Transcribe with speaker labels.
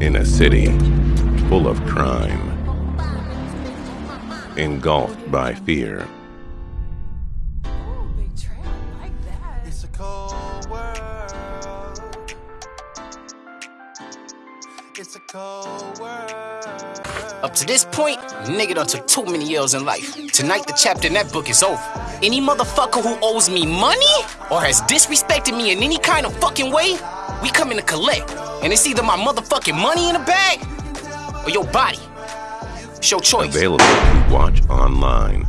Speaker 1: In a city full of crime, engulfed by fear.
Speaker 2: It's a cold world. It's a cold world.
Speaker 3: Up to this point, nigga done took too many years in life. Tonight, the chapter in that book is over. Any motherfucker who owes me money or has disrespected me in any kind of fucking way, we coming to collect. And it's either my motherfucking money in the bag or your body. It's your choice.
Speaker 1: Available to watch online.